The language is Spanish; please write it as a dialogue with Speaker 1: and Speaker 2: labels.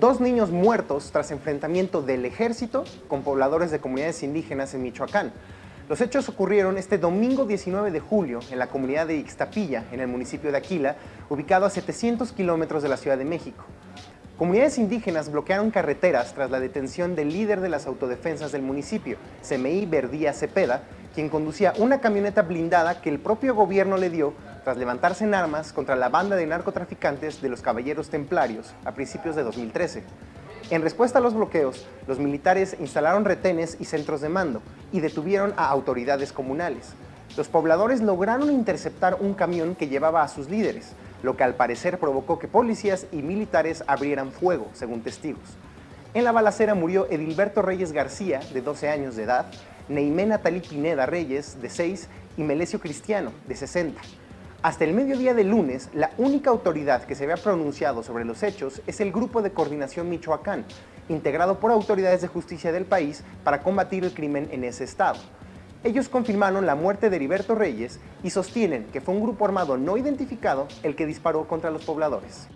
Speaker 1: dos niños muertos tras enfrentamiento del ejército con pobladores de comunidades indígenas en Michoacán. Los hechos ocurrieron este domingo 19 de julio en la comunidad de Ixtapilla, en el municipio de Aquila, ubicado a 700 kilómetros de la Ciudad de México. Comunidades indígenas bloquearon carreteras tras la detención del líder de las autodefensas del municipio, CMI Verdía Cepeda, quien conducía una camioneta blindada que el propio gobierno le dio tras levantarse en armas contra la banda de narcotraficantes de los Caballeros Templarios a principios de 2013. En respuesta a los bloqueos, los militares instalaron retenes y centros de mando y detuvieron a autoridades comunales. Los pobladores lograron interceptar un camión que llevaba a sus líderes, lo que al parecer provocó que policías y militares abrieran fuego, según testigos. En la balacera murió Edilberto Reyes García, de 12 años de edad, Neimé Natalí Pineda Reyes, de 6, y Melesio Cristiano, de 60. Hasta el mediodía de lunes, la única autoridad que se había pronunciado sobre los hechos es el Grupo de Coordinación Michoacán, integrado por autoridades de justicia del país para combatir el crimen en ese estado. Ellos confirmaron la muerte de Heriberto Reyes y sostienen que fue un grupo armado no identificado el que disparó contra los pobladores.